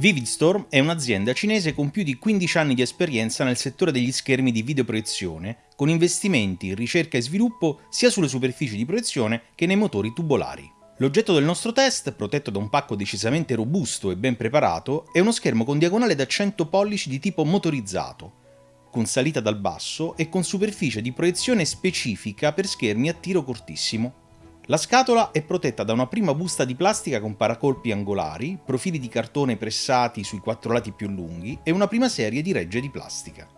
Vividstorm è un'azienda cinese con più di 15 anni di esperienza nel settore degli schermi di videoproiezione, con investimenti in ricerca e sviluppo sia sulle superfici di proiezione che nei motori tubolari. L'oggetto del nostro test, protetto da un pacco decisamente robusto e ben preparato, è uno schermo con diagonale da 100 pollici di tipo motorizzato, con salita dal basso e con superficie di proiezione specifica per schermi a tiro cortissimo. La scatola è protetta da una prima busta di plastica con paracolpi angolari, profili di cartone pressati sui quattro lati più lunghi e una prima serie di regge di plastica.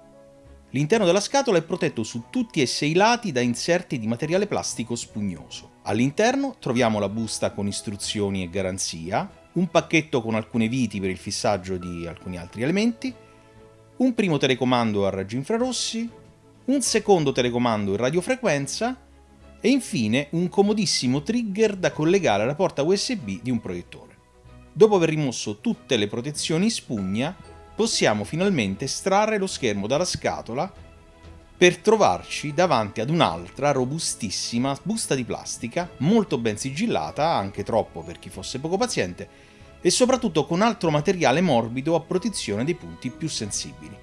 L'interno della scatola è protetto su tutti e sei i lati da inserti di materiale plastico spugnoso. All'interno troviamo la busta con istruzioni e garanzia, un pacchetto con alcune viti per il fissaggio di alcuni altri elementi, un primo telecomando a raggi infrarossi, un secondo telecomando in radiofrequenza e infine un comodissimo trigger da collegare alla porta USB di un proiettore. Dopo aver rimosso tutte le protezioni in spugna, possiamo finalmente estrarre lo schermo dalla scatola per trovarci davanti ad un'altra robustissima busta di plastica, molto ben sigillata, anche troppo per chi fosse poco paziente, e soprattutto con altro materiale morbido a protezione dei punti più sensibili.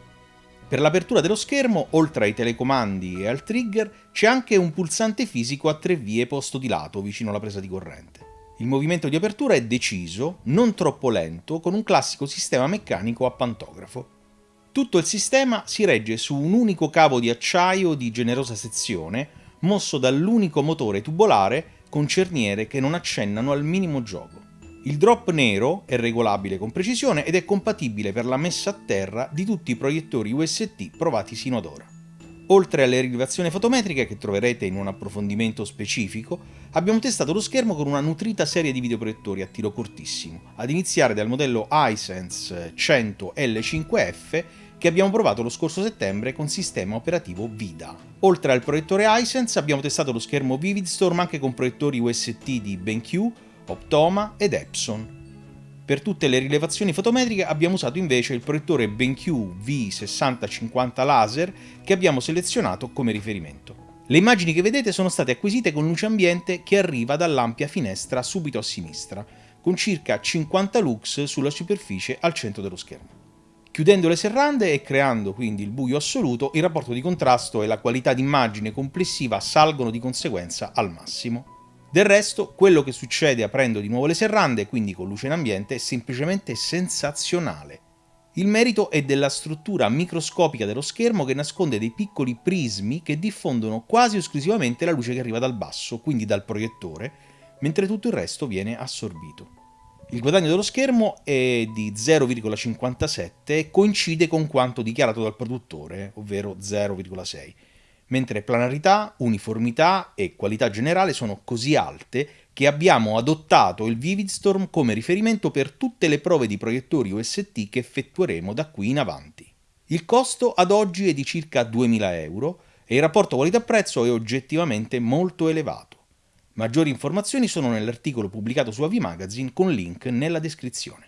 Per l'apertura dello schermo, oltre ai telecomandi e al trigger, c'è anche un pulsante fisico a tre vie posto di lato vicino alla presa di corrente. Il movimento di apertura è deciso, non troppo lento, con un classico sistema meccanico a pantografo. Tutto il sistema si regge su un unico cavo di acciaio di generosa sezione, mosso dall'unico motore tubolare con cerniere che non accennano al minimo gioco. Il drop nero è regolabile con precisione ed è compatibile per la messa a terra di tutti i proiettori UST provati sino ad ora. Oltre alle rilevazioni fotometriche che troverete in un approfondimento specifico, abbiamo testato lo schermo con una nutrita serie di videoproiettori a tiro cortissimo, ad iniziare dal modello iSense 100 L5F che abbiamo provato lo scorso settembre con sistema operativo VIDA. Oltre al proiettore iSense abbiamo testato lo schermo Vividstorm anche con proiettori UST di BenQ, Optoma ed Epson. Per tutte le rilevazioni fotometriche abbiamo usato invece il proiettore BenQ V6050 laser che abbiamo selezionato come riferimento. Le immagini che vedete sono state acquisite con luce ambiente che arriva dall'ampia finestra subito a sinistra, con circa 50 lux sulla superficie al centro dello schermo. Chiudendo le serrande e creando quindi il buio assoluto, il rapporto di contrasto e la qualità d'immagine complessiva salgono di conseguenza al massimo. Del resto, quello che succede aprendo di nuovo le serrande, quindi con luce in ambiente, è semplicemente sensazionale. Il merito è della struttura microscopica dello schermo che nasconde dei piccoli prismi che diffondono quasi esclusivamente la luce che arriva dal basso, quindi dal proiettore, mentre tutto il resto viene assorbito. Il guadagno dello schermo è di 0,57 e coincide con quanto dichiarato dal produttore, ovvero 0,6 mentre planarità, uniformità e qualità generale sono così alte che abbiamo adottato il Vividstorm come riferimento per tutte le prove di proiettori OST che effettueremo da qui in avanti. Il costo ad oggi è di circa 2000 euro e il rapporto qualità-prezzo è oggettivamente molto elevato. Maggiori informazioni sono nell'articolo pubblicato su AV Magazine con link nella descrizione.